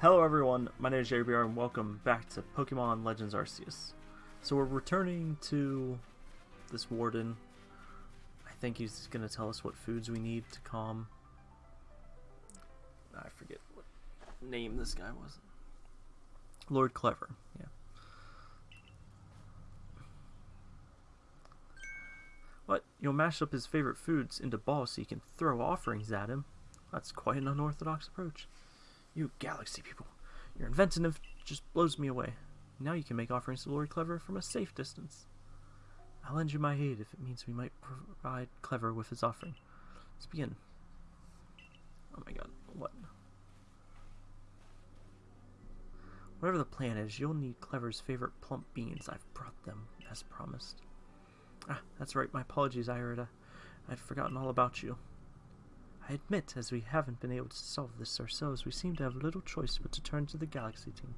Hello everyone, my name is JBR and welcome back to Pokemon Legends Arceus. So we're returning to this warden. I think he's going to tell us what foods we need to calm... I forget what name this guy was. Lord Kleavor, yeah. What? You'll mash up his favorite foods into balls so you can throw offerings at him? That's quite an unorthodox approach. You galaxy people, your inventive just blows me away. Now you can make offerings to Lord Kleavor from a safe distance. I'll lend you my aid if it means we might provide Kleavor with his offering. Let's begin. Oh my god, what? Whatever the plan is, you'll need Kleavor's favorite plump beans. I've brought them, as promised. Ah, that's right, my apologies, Irida. I'd forgotten all about you. I admit, as we haven't been able to solve this ourselves, we seem to have little choice but to turn to the Galaxy team.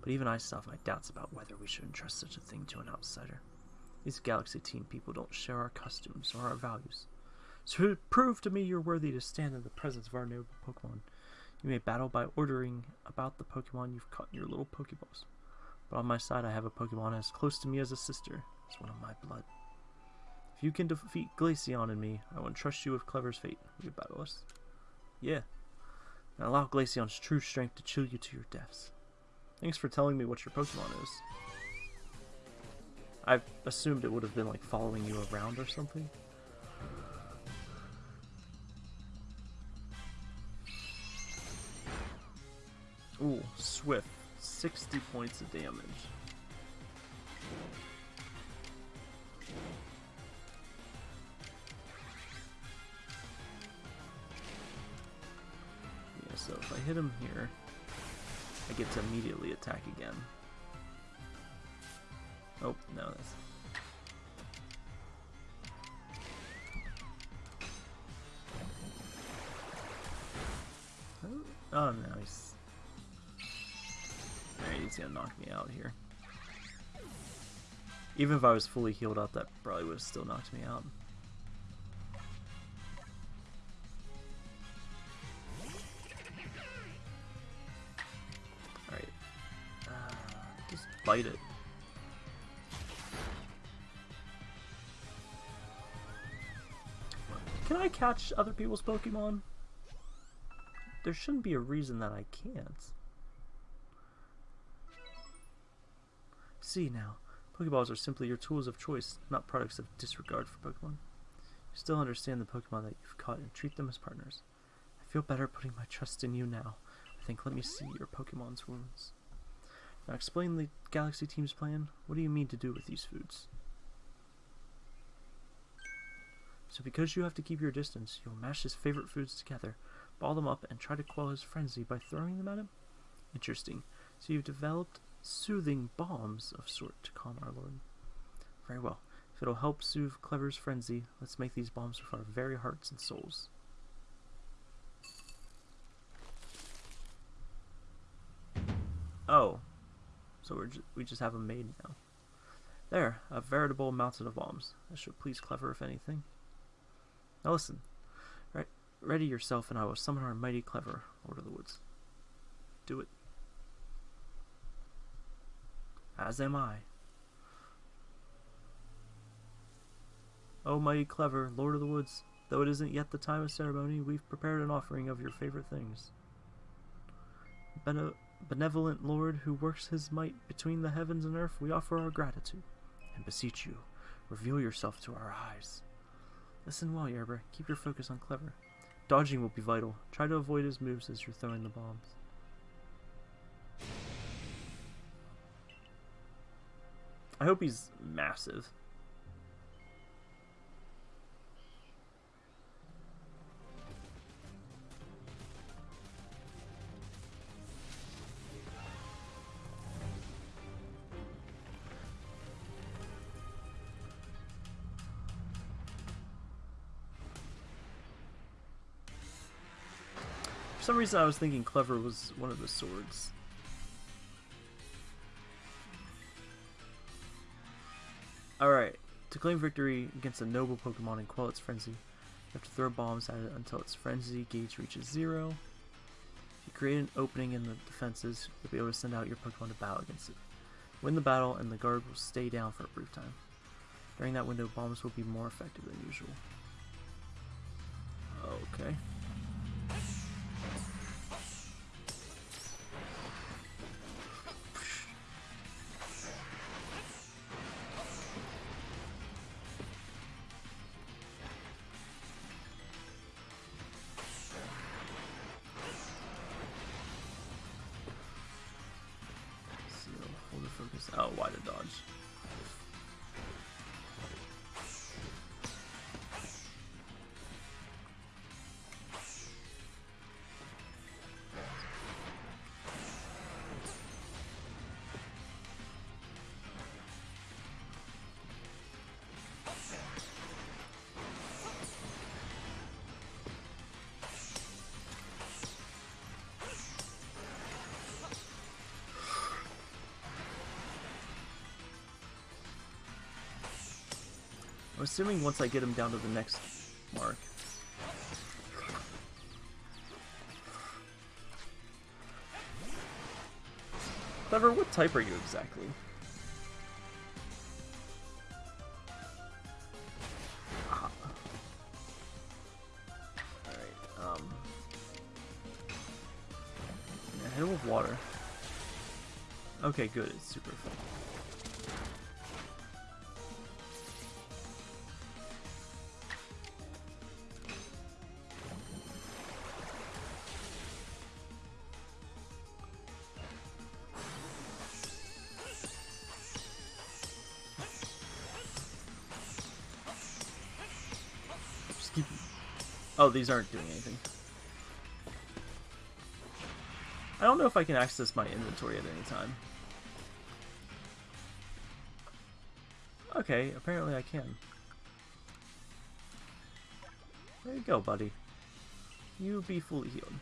But even I still have my doubts about whether we should entrust such a thing to an outsider. These Galaxy team people don't share our customs or our values. So prove to me you're worthy to stand in the presence of our noble Pokemon. You may battle by ordering about the Pokemon you've caught in your little Pokeballs. But on my side I have a Pokemon as close to me as a sister, as one of my blood. If you can defeat Glaceon and me, I will entrust you with Kleavor's fate. You battle us? Yeah. And allow Glaceon's true strength to chill you to your deaths. Thanks for telling me what your Pokemon is. I assumed it would have been like following you around or something. Ooh, Swift. 60 points of damage. Hit him here, I get to immediately attack again. Oh, no, that's... Oh, oh no, he's... Alright, he's gonna knock me out here. Even if I was fully healed up, that probably would have still knocked me out. Other people's Pokemon? There shouldn't be a reason that I can't. See now, Pokeballs are simply your tools of choice, not products of disregard for Pokemon. You still understand the Pokemon that you've caught and treat them as partners. I feel better putting my trust in you now. I think let me see your Pokemon's wounds. Now explain the Galaxy Team's plan. What do you mean to do with these foods? So because you have to keep your distance, you'll mash his favorite foods together, ball them up, and try to quell his frenzy by throwing them at him? Interesting. So you've developed soothing bombs of sort to calm our lord. Very well. If it'll help soothe Kleavor's frenzy, let's make these bombs with our very hearts and souls. Oh. So we're ju we just have them made now. There, a veritable mountain of bombs. That should please Kleavor if anything. Now listen. Right, ready yourself and I will summon our mighty Kleavor, Lord of the Woods. Do it. As am I. Oh, mighty Kleavor, Lord of the Woods, though it isn't yet the time of ceremony, we've prepared an offering of your favorite things. Bene benevolent Lord, who works his might between the heavens and earth, we offer our gratitude, and beseech you, reveal yourself to our eyes. Listen well, Yerber. Keep your focus on Kleavor. Dodging will be vital. Try to avoid his moves as you're throwing the bombs. I hope he's massive. Some reason I was thinking Kleavor was one of the swords. Alright, to claim victory against a noble Pokemon and quell its frenzy, you have to throw bombs at it until its frenzy gauge reaches zero. If you create an opening in the defenses, you'll be able to send out your Pokemon to battle against it. Win the battle, and the guard will stay down for a brief time. During that window, bombs will be more effective than usual. Okay. Assuming once I get him down to the next mark. Kleavor, what type are you exactly? Um... Yeah, hit water. Okay, good, it's super effective. Oh, these aren't doing anything. I don't know if I can access my inventory at any time. Okay, apparently I can. There you go, buddy. You be fully healed.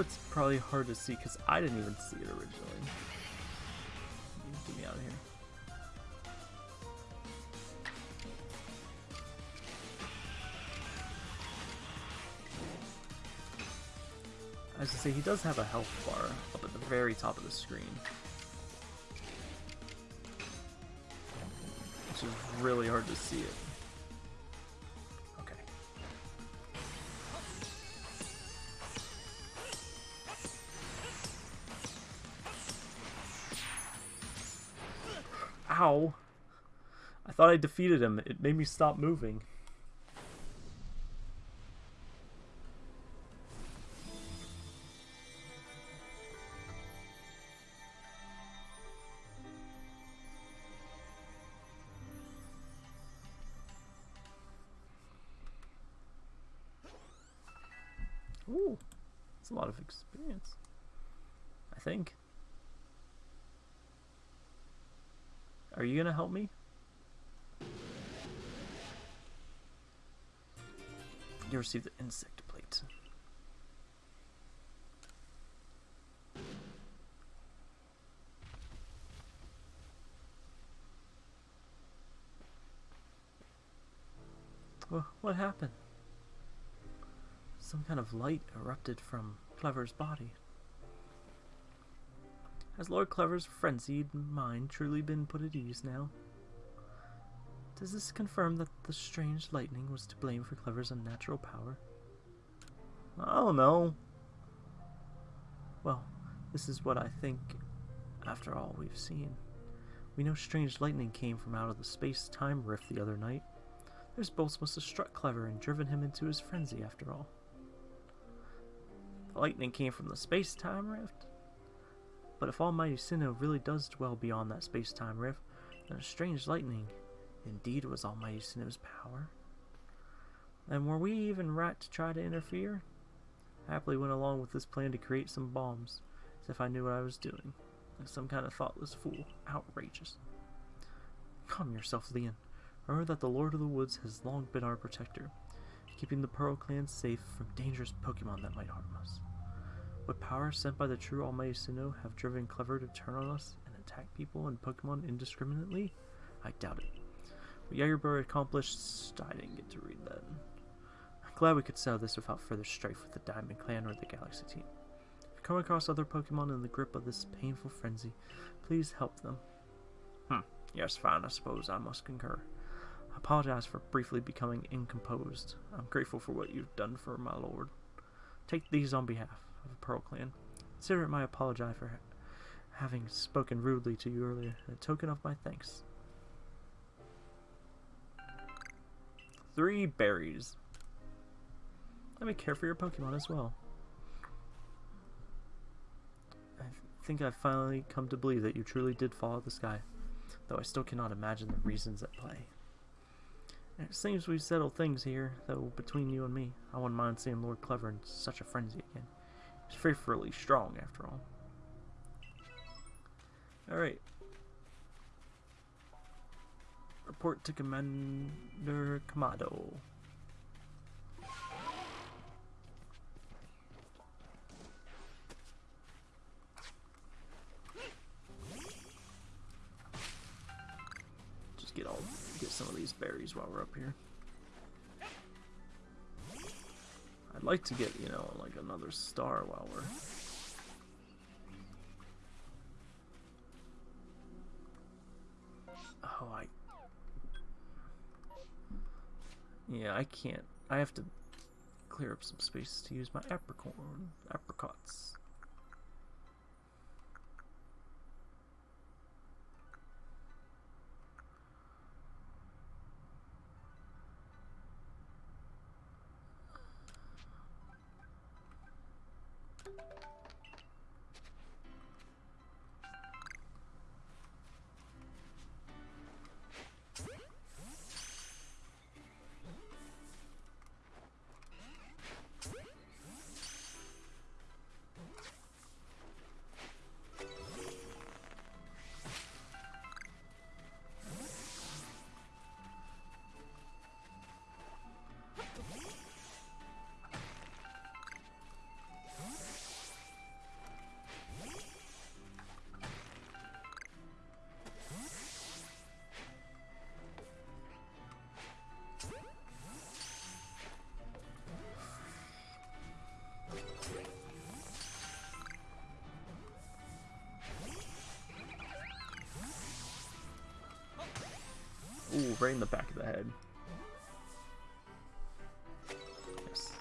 It's probably hard to see because I didn't even see it originally. Get me out of here. As I say, he does have a health bar up at the very top of the screen. Which is really hard to see it. Ow! I thought I defeated him. It made me stop moving. You gonna help me? You received the insect plate. Wha- What happened? Some kind of light erupted from Kleavor's body. Has Lord Kleavor's frenzied mind truly been put at ease now? Does this confirm that the strange lightning was to blame for Kleavor's unnatural power? I don't know. Well, this is what I think after all we've seen. We know strange lightning came from out of the space-time rift the other night. Those bolts must have struck Kleavor and driven him into his frenzy after all. The lightning came from the space-time rift? But if Almighty Sinnoh really does dwell beyond that space-time rift, then a strange lightning indeed was Almighty Sinnoh's power. And were we even right to try to interfere? I happily went along with this plan to create some bombs, as if I knew what I was doing. Like some kind of thoughtless fool. Outrageous. Calm yourself, Lian. Remember that the Lord of the Woods has long been our protector, keeping the Pearl Clan safe from dangerous Pokemon that might harm us. Would power sent by the true Almighty Sinnoh have driven Kleavor to turn on us and attack people and Pokemon indiscriminately? I doubt it. What Jagerbird accomplished, I didn't get to read that. I'm glad we could settle this without further strife with the Diamond Clan or the Galaxy Team. If you come across other Pokemon in the grip of this painful frenzy, please help them. Hmm, yes, fine, I suppose I must concur. I apologize for briefly becoming incomposed. I'm grateful for what you've done for my lord. Take these on behalf of the Pearl Clan. Consider it my apology for ha having spoken rudely to you earlier, a token of my thanks. Three berries. Let me care for your Pokemon as well. I think I've finally come to believe that you truly did follow the sky, though I still cannot imagine the reasons at play. It seems we've settled things here, though between you and me, I wouldn't mind seeing Lord Kleavor in such a frenzy again. He's fearfully strong, after all. Alright. Report to Commander Kamado. Just get all get some of these berries while we're up here. Like to get, you know, like another star while we're Oh, I Yeah, I can't. I have to clear up some space to use my apricorn, apricots. Right in the back of the head. Yes.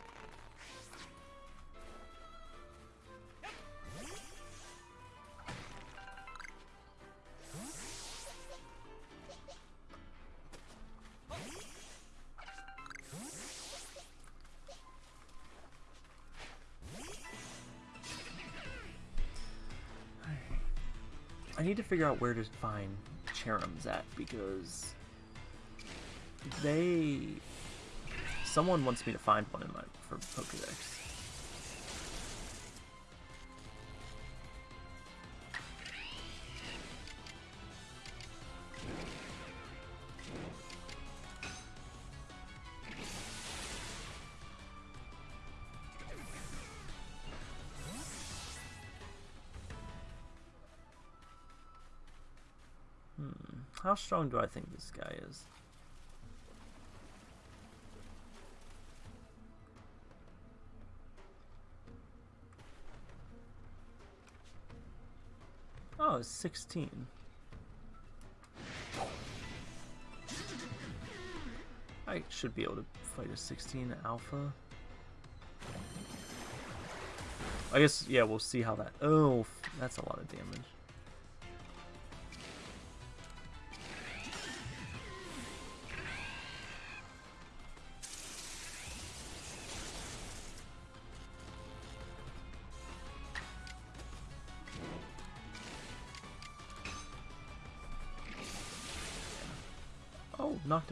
I need to figure out where to find Cherrims at because they someone wants me to find one in my for Pokedex. Hmm. How strong do I think this guy is? Oh, it's 16. I should be able to fight a 16 alpha. I guess, yeah, we'll see how that... Oh, that's a lot of damage.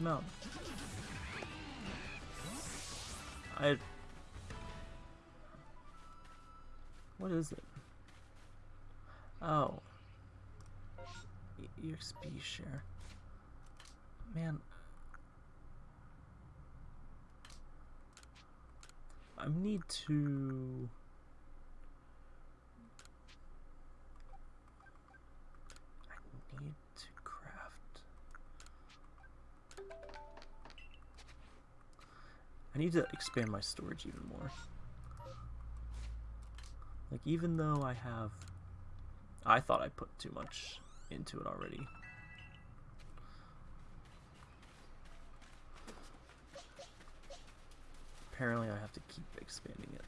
Knocked him out. I... What is it? Oh. EXP share. Man. I need to... I need to expand my storage even more. Like, even though I have... I thought I put too much into it already. Apparently I have to keep expanding it.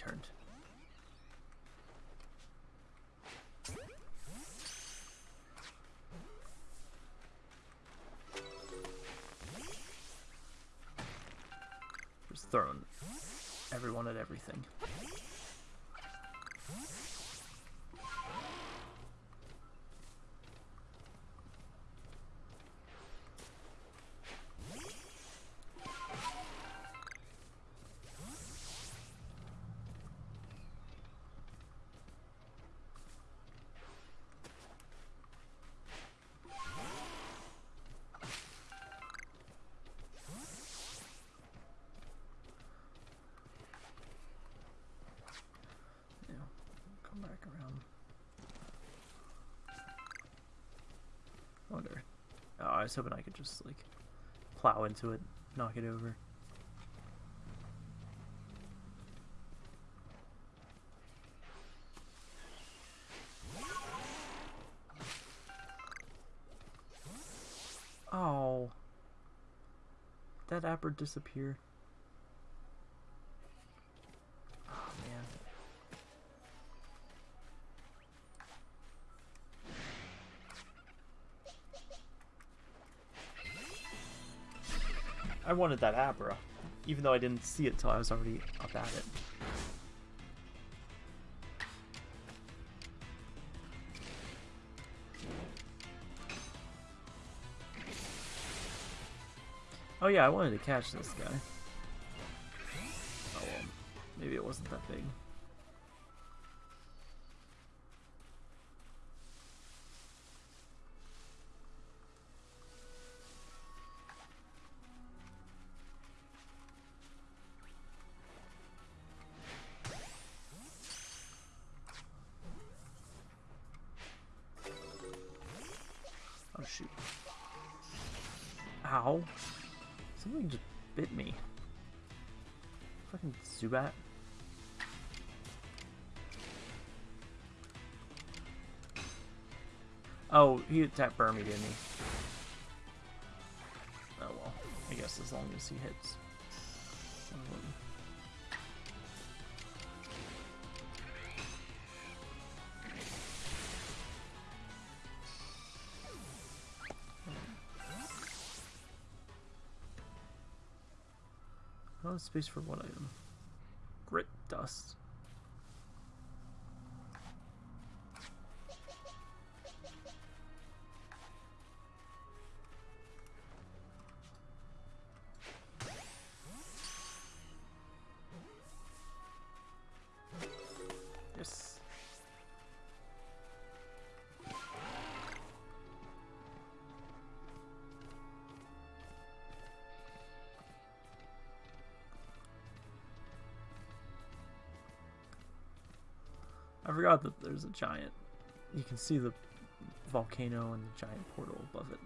Turned. Just throwing everyone at everything. Was hoping I could just like plow into it, knock it over. Oh. Did that apper disappear? Wanted that Abra, even though I didn't see it till I was already up at it. Oh yeah, I wanted to catch this guy. Oh well, maybe it wasn't that big. Oh, he attacked Burmy, didn't he? Oh well. I guess as long as he hits. Oh, space for one item. Grit dust. Forgot that there's a giant. You can see the volcano and the giant portal above it.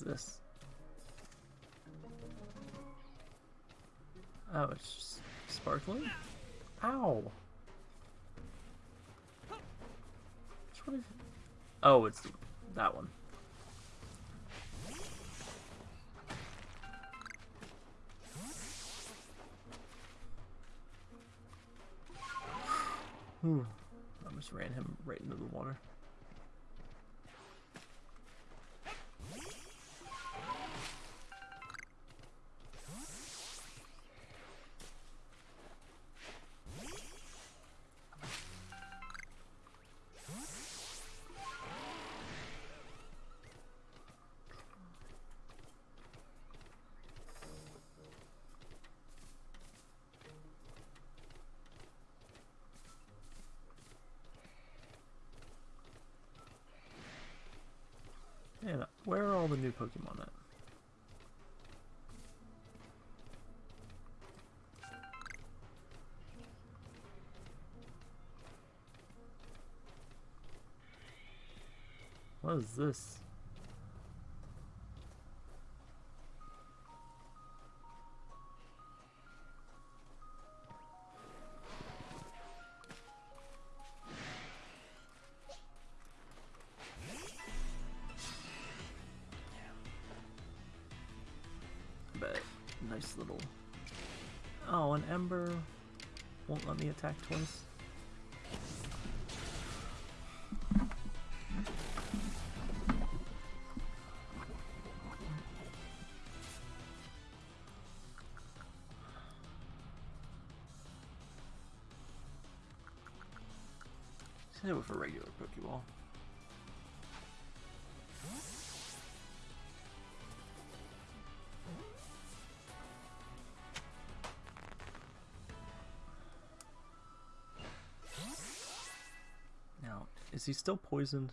This? Oh, it's just sparkling? Ow! Which one is? Oh, it's that one. I just ran him right into the water. New Pokemon at? What is this? Just hit it with a regular Pokeball. Now, is he still poisoned?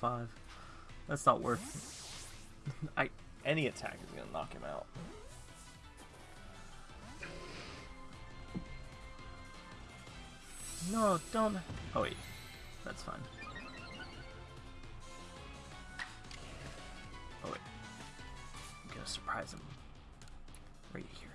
5. That's not worth I any attack is gonna knock him out. No, don't Oh wait. That's fine. Oh wait. I'm gonna surprise him. Right here.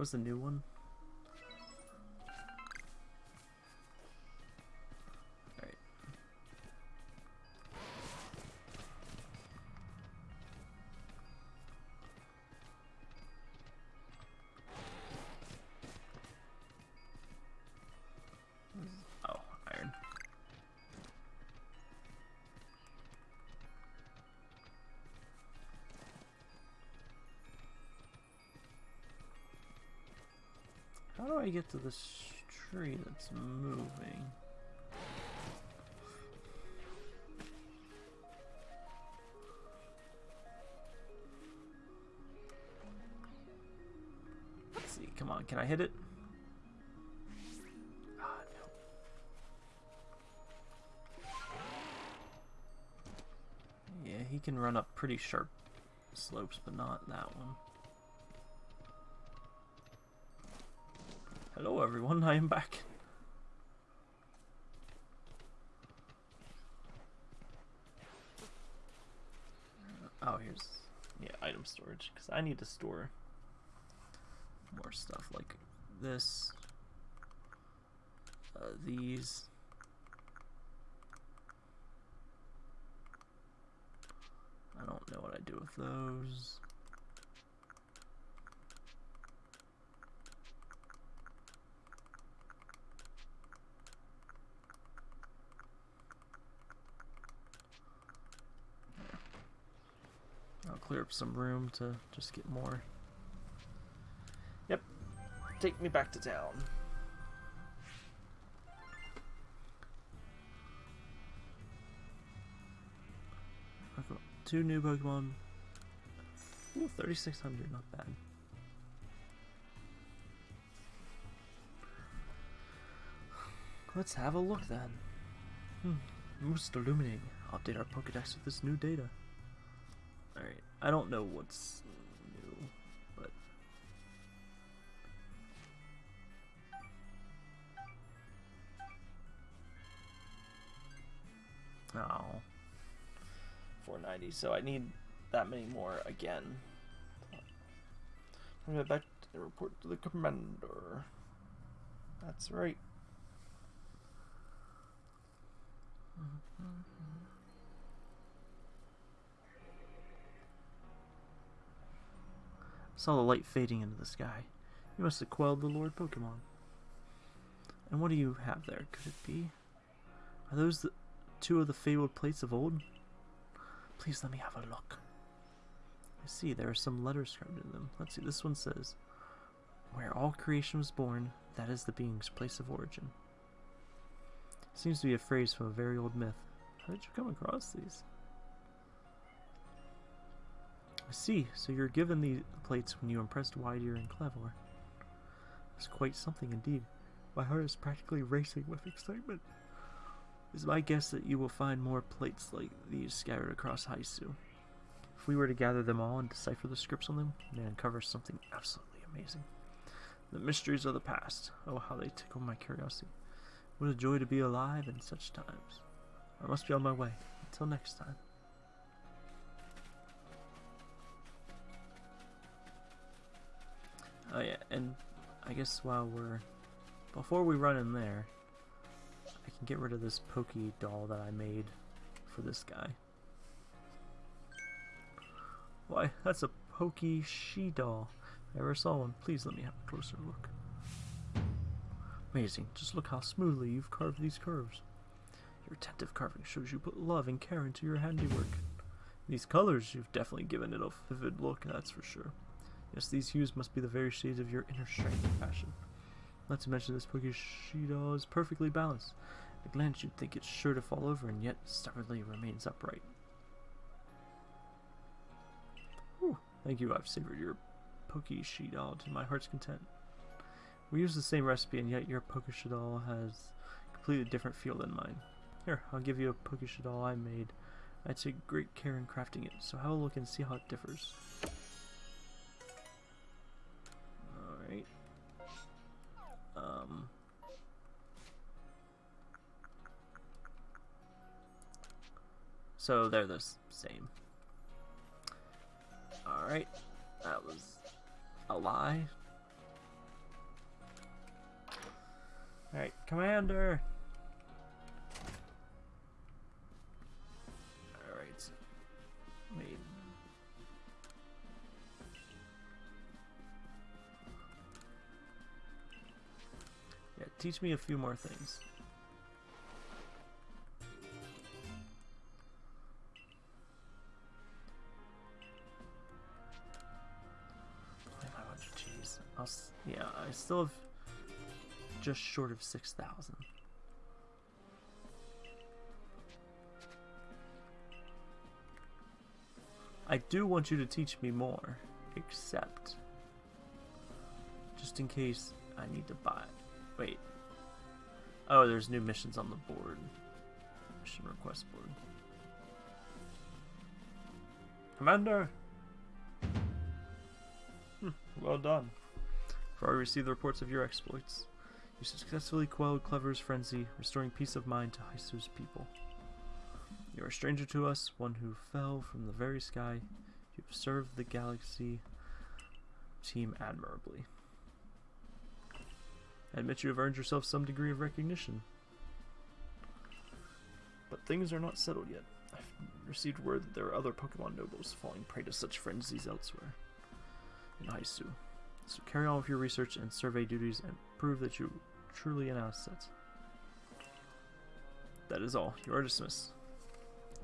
Was the new one? I get to this tree that's moving? Let's see, come on, can I hit it? Ah. Yeah, he can run up pretty sharp slopes, but not that one. Hello everyone, I am back. Oh, here's yeah, item storage because I need to store more stuff like this, uh, these. I don't know what I do with those. Clear up some room to just get more. Yep. Take me back to town. I've got Two new Pokemon. Ooh, 3,600, not bad. Let's have a look then. Hmm. Most illuminating. Update our Pokedex with this new data. Alright, I don't know what's new, but... Oh. 490, so I need that many more again. I'm gonna back to report to the commander. That's right. Mm-hmm. Saw the light fading into the sky. You must have quelled the Lord Pokemon. And what do you have there? Could it be? Are those the two of the fabled plates of old? Please let me have a look. I see there are some letters carved in them. Let's see, this one says, Where all creation was born, that is the being's place of origin. Seems to be a phrase from a very old myth. How did you come across these? I see, so you're given the plates when you impressed Wyrdeer and Kleavor. It's quite something indeed. My heart is practically racing with excitement. It's my guess that you will find more plates like these scattered across Hisui. If we were to gather them all and decipher the scripts on them, we'd uncover something absolutely amazing. The mysteries of the past. Oh, how they tickle my curiosity. What a joy to be alive in such times. I must be on my way. Until next time. Oh yeah, and I guess while we're... Before we run in there, I can get rid of this Pokey doll that I made for this guy. Why, that's a Pokeshi doll. If I ever saw one, please let me have a closer look. Amazing, just look how smoothly you've carved these curves. Your attentive carving shows you put love and care into your handiwork. These colors, you've definitely given it a vivid look, that's for sure. Yes, these hues must be the very shades of your inner strength and passion. Not to mention this doll is perfectly balanced. At a glance you'd think it's sure to fall over and yet stubbornly remains upright. Whew, thank you, I've savored your doll to my heart's content. We use the same recipe and yet your Pokeshi doll has a completely different feel than mine. Here, I'll give you a Pokeshi doll I made. I take great care in crafting it, so have a look and see how it differs. Um... So they're the same. Alright. That was a lie. Alright, Commander! Teach me a few more things. I'll, yeah, I still have just short of 6,000. I do want you to teach me more, except just in case I need to buy. Wait. Oh, there's new missions on the board. Mission request board. Commander! Hmm, well done. For I received the reports of your exploits. You successfully quelled Kleavor's frenzy, restoring peace of mind to Hisui's people. You are a stranger to us, one who fell from the very sky. You have served the galaxy team admirably. I admit you have earned yourself some degree of recognition. But things are not settled yet. I've received word that there are other Pokemon nobles falling prey to such frenzies elsewhere in Hisui. So carry on with your research and survey duties and prove that you truly an asset. That is all. You are dismissed.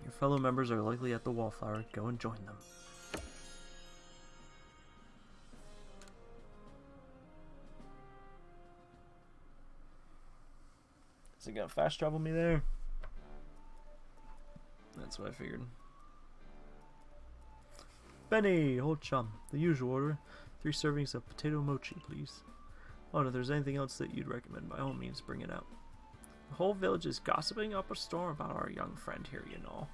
Your fellow members are likely at the Wallflower. Go and join them. Is it gonna fast travel me there? That's what I figured. Beni, old chum, the usual order. Three servings of potato mochi, please. Oh, and if there's anything else that you'd recommend, by all means, bring it out. The whole village is gossiping up a storm about our young friend here, you know.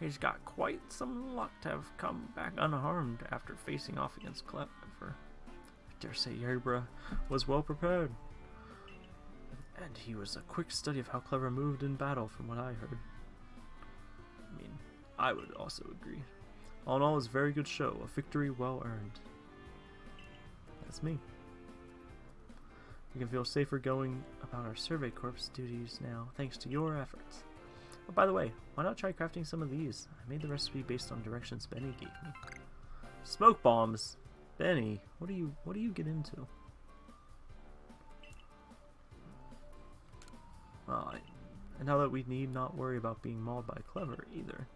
He's got quite some luck to have come back unharmed after facing off against Kleavor. I dare say Yerbra was well prepared. And he was a quick study of how Kleavor moved in battle, from what I heard. I mean, I would also agree. All in all, it was a very good show, a victory well earned. That's me. We can feel safer going about our Survey Corps duties now, thanks to your efforts. Oh, by the way, why not try crafting some of these? I made the recipe based on directions Beni gave me. Smoke bombs! Beni, what do you what do you get into? Well, and now that we need not worry about being mauled by Kleavor either.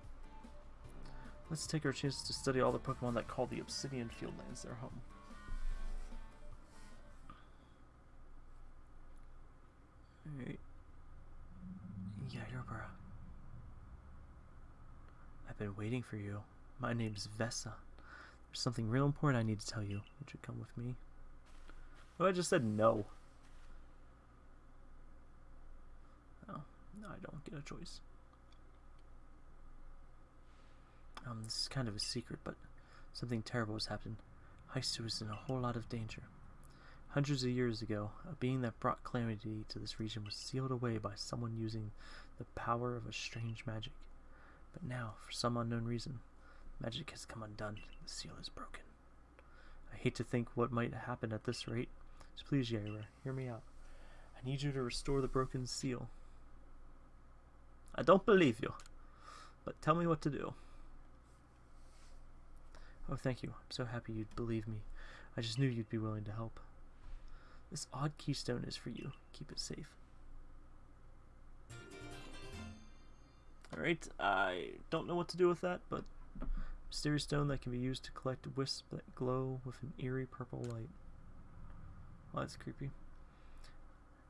Let's take our chance to study all the Pokemon that call the Obsidian Fieldlands their home. Alright. Yeah, Yerbera. I've been waiting for you. My name's Vessa. There's something real important I need to tell you. Would you come with me? Oh, I just said no. Oh, no, I don't get a choice. Um, this is kind of a secret, but something terrible has happened. Hisui is in a whole lot of danger. Hundreds of years ago, a being that brought calamity to this region was sealed away by someone using the power of a strange magic. But now, for some unknown reason, magic has come undone and the seal is broken. I hate to think what might happen at this rate, so please, Yaira, hear me out. I need you to restore the broken seal. I don't believe you, but tell me what to do. Oh, thank you. I'm so happy you'd believe me. I just knew you'd be willing to help. This odd keystone is for you. Keep it safe. Alright, I don't know what to do with that, but mysterious stone that can be used to collect wisps that glow with an eerie purple light. Well, that's creepy.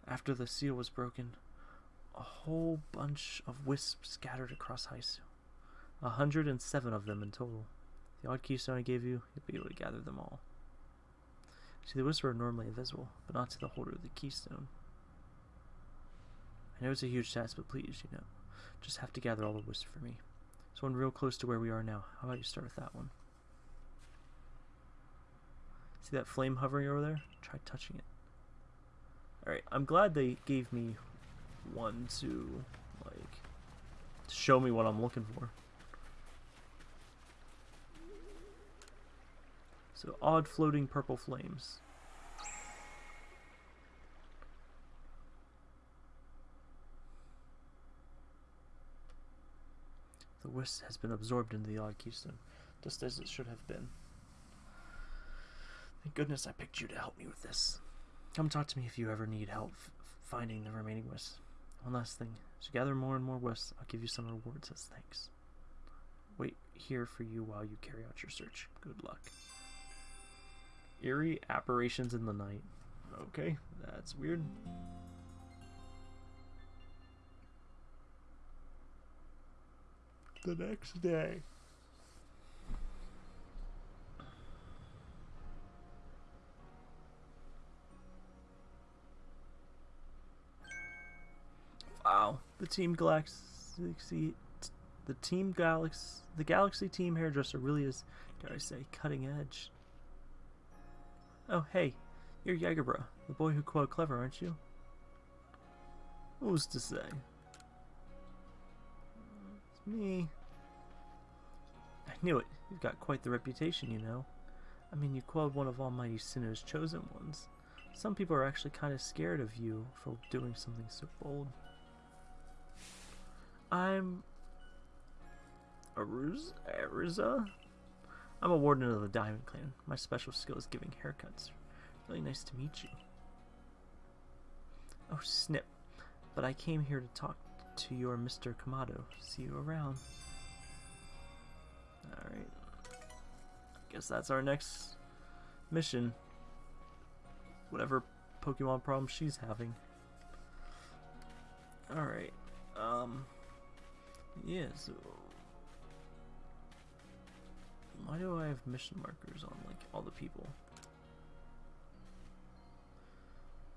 After the seal was broken, a whole bunch of wisps scattered across Hisui. A hundred and seven of them in total. The odd keystone I gave you, you'll be able to gather them all. See, the wisps are normally invisible, but not to the holder of the keystone. I know it's a huge task, but please, you know, just have to gather all the wisps for me. There's one real close to where we are now. How about you start with that one? See that flame hovering over there? Try touching it. Alright, I'm glad they gave me one to, like, show me what I'm looking for. So odd floating purple flames. The wisp has been absorbed into the odd keystone, just as it should have been. Thank goodness I picked you to help me with this. Come talk to me if you ever need help finding the remaining wisps. Oh, One last thing. As you gather more and more wisps, I'll give you some rewards as thanks. Wait here for you while you carry out your search. Good luck. Eerie apparitions in the night. Okay, that's weird. The next day. The Team Galaxy, the Team Galaxy, the Galaxy Team hairdresser really is, dare I say, cutting edge. Oh, hey, you're Jagerbra, the boy who quote Kleavor, aren't you? Who's to say? It's me. I knew it. You've got quite the reputation, you know. I mean, you quelled one of Almighty Sinnoh's chosen ones. Some people are actually kind of scared of you for doing something so bold. I'm... Aruz Aruza? I'm a warden of the Diamond Clan. My special skill is giving haircuts. Really nice to meet you. Oh, snip. But I came here to talk to your Mr. Kamado. See you around. Alright. Guess that's our next mission. Whatever Pokemon problem she's having. Alright. Um. Yeah, so. Why do I have mission markers on, like, all the people?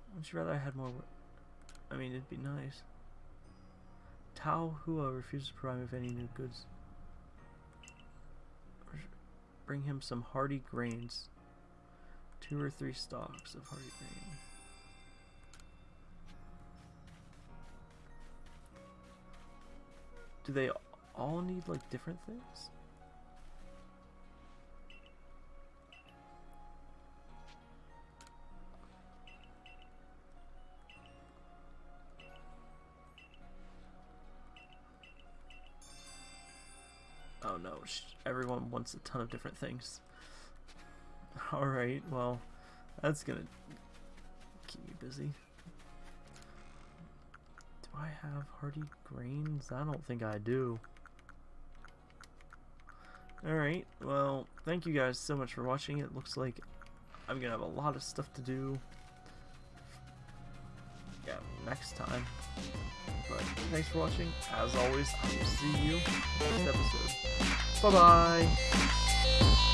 Wouldn't you rather I had more. I mean, it'd be nice. Tao Hua refuses to provide me with any new goods. Bring him some hardy grains. Two or three stalks of hardy grain. Do they all need like different things? Oh no, everyone wants a ton of different things. Alright, well, that's gonna keep me busy. I have hardy grains? I don't think I do. Alright, well, thank you guys so much for watching. It looks like I'm gonna have a lot of stuff to do. Yeah, next time. But thanks for watching. As always, I will see you in the next episode. Bye-bye!